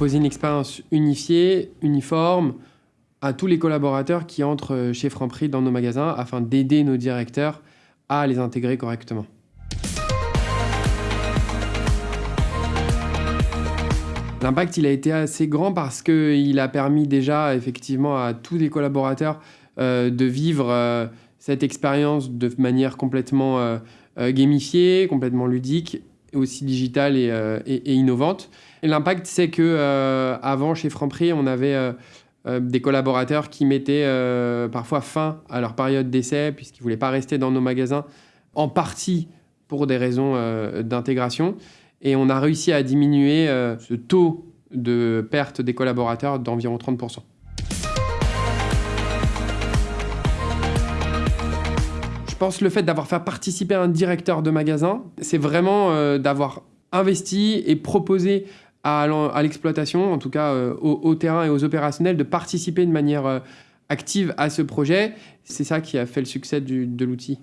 proposer une expérience unifiée, uniforme, à tous les collaborateurs qui entrent chez Franprix dans nos magasins afin d'aider nos directeurs à les intégrer correctement. L'impact, il a été assez grand parce qu'il a permis déjà effectivement à tous les collaborateurs euh, de vivre euh, cette expérience de manière complètement euh, gamifiée, complètement ludique, aussi digitale et, innovante. Et l'impact, c'est que avant chez Franprix, on avait des collaborateurs qui mettaient parfois fin à leur période d'essai puisqu'ils ne voulaient pas rester dans nos magasins, en partie pour des raisons d'intégration. Et on a réussi à diminuer euh, ce taux de perte des collaborateurs d'environ 30%. Pense le fait d'avoir fait participer un directeur de magasin, c'est vraiment euh, d'avoir investi et proposé à l'exploitation, en tout cas euh, au, terrain et aux opérationnels, de participer de manière active à ce projet. C'est ça qui a fait le succès de l'outil.